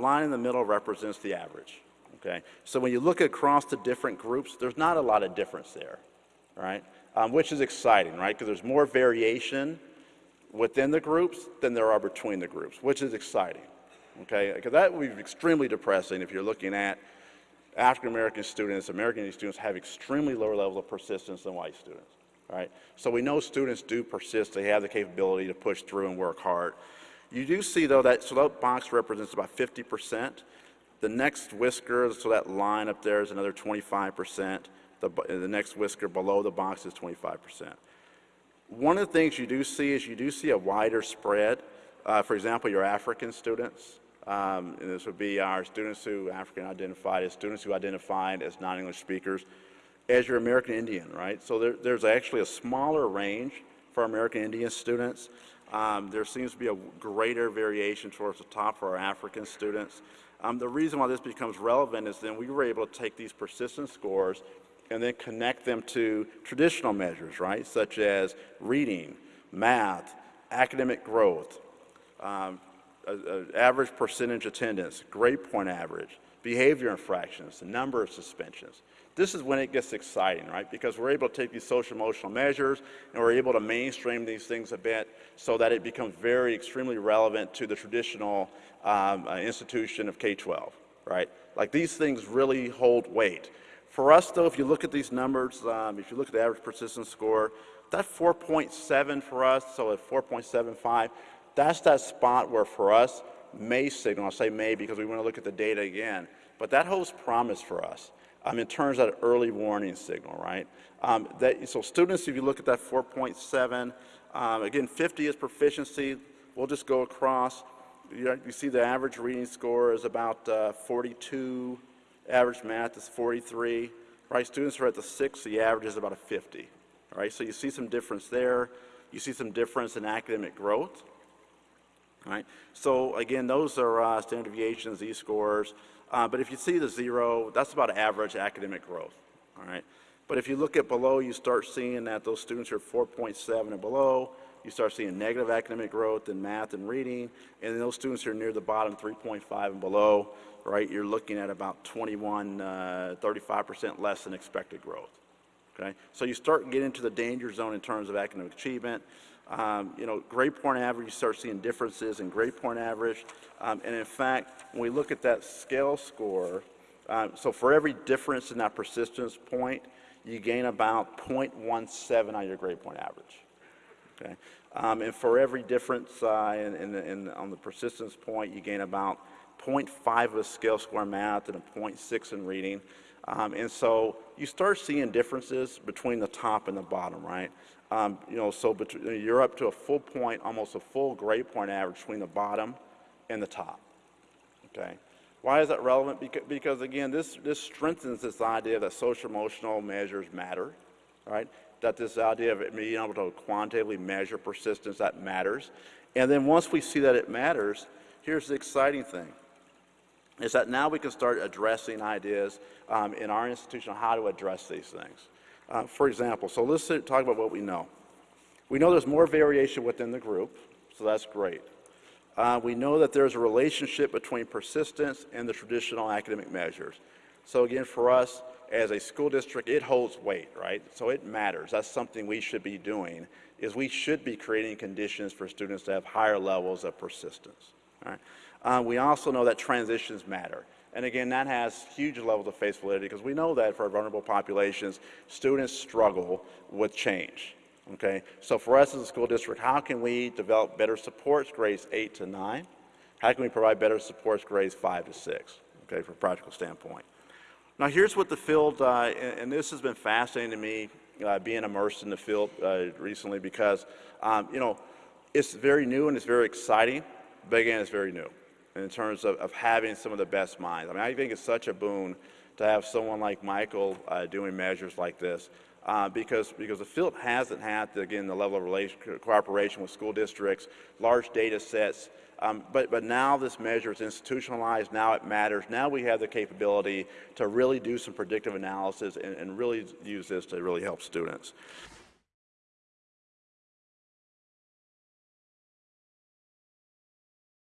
line in the middle represents the average, okay? So when you look across the different groups, there's not a lot of difference there, right? Um, which is exciting, right? Because there's more variation within the groups than there are between the groups, which is exciting, okay? Because that would be extremely depressing if you're looking at African American students, American Indian students have extremely lower levels of persistence than white students, right? So we know students do persist, they have the capability to push through and work hard. You do see though that, so that box represents about 50%. The next whisker, so that line up there is another 25%. The, the next whisker below the box is 25%. One of the things you do see is you do see a wider spread. Uh, for example, your African students, um, and this would be our students who African identified as students who identified as non-English speakers, as your American Indian, right? So there, there's actually a smaller range for American Indian students. Um, there seems to be a greater variation towards the top for our African students. Um, the reason why this becomes relevant is then we were able to take these persistence scores and then connect them to traditional measures, right, such as reading, math, academic growth, um, a, a average percentage attendance, grade point average, behavior infractions, the number of suspensions. This is when it gets exciting, right? Because we're able to take these social emotional measures and we're able to mainstream these things a bit so that it becomes very extremely relevant to the traditional um, uh, institution of K-12, right? Like these things really hold weight. For us though, if you look at these numbers, um, if you look at the average persistence score, that 4.7 for us, so at 4.75, that's that spot where for us, may signal, I'll say may because we want to look at the data again, but that holds promise for us um, in terms of that early warning signal, right? Um, that, so students, if you look at that 4.7, um, again, 50 is proficiency. We'll just go across. You, you see the average reading score is about uh, 42. Average math is 43. Right? Students are at the 6, the average is about a 50. Right? So you see some difference there. You see some difference in academic growth. Right? So again, those are uh, standard deviations, Z-scores. Uh, but if you see the zero, that's about average academic growth, all right? But if you look at below, you start seeing that those students are 4.7 and below, you start seeing negative academic growth in math and reading, and those students who are near the bottom, 3.5 and below, right, you're looking at about 21, 35% uh, less than expected growth, okay? So you start getting into the danger zone in terms of academic achievement, um, you know, grade point average, you start seeing differences in grade point average. Um, and in fact, when we look at that scale score, um, so for every difference in that persistence point, you gain about 0.17 on your grade point average. Okay? Um, and for every difference uh, in, in, in, on the persistence point, you gain about 0.5 of a scale in math and a 0.6 in reading. Um, and so you start seeing differences between the top and the bottom, right? Um, you know, so you're up to a full point, almost a full grade point average between the bottom and the top, okay? Why is that relevant? Because, again, this, this strengthens this idea that social emotional measures matter, right? That this idea of being able to quantitatively measure persistence, that matters. And then once we see that it matters, here's the exciting thing, is that now we can start addressing ideas um, in our institution on how to address these things. Uh, for example, so let's talk about what we know. We know there's more variation within the group, so that's great. Uh, we know that there's a relationship between persistence and the traditional academic measures. So again, for us as a school district, it holds weight, right? So it matters. That's something we should be doing, is we should be creating conditions for students to have higher levels of persistence. Right? Uh, we also know that transitions matter. And again, that has huge levels of face validity because we know that for vulnerable populations, students struggle with change. Okay, so for us as a school district, how can we develop better supports grades 8 to 9? How can we provide better supports grades 5 to 6, okay, from a practical standpoint? Now here's what the field, uh, and, and, this has been fascinating to me, uh, being immersed in the field uh, recently because, um, you know, it's very new and it's very exciting, but again, it's very new in terms of, of having some of the best minds. I mean, I think it's such a boon to have someone like Michael uh, doing measures like this. Uh, because, because the field hasn't had, again, the level of relation, cooperation with school districts, large data sets, um, but, but now this measure is institutionalized, now it matters. Now we have the capability to really do some predictive analysis and, and really use this to really help students.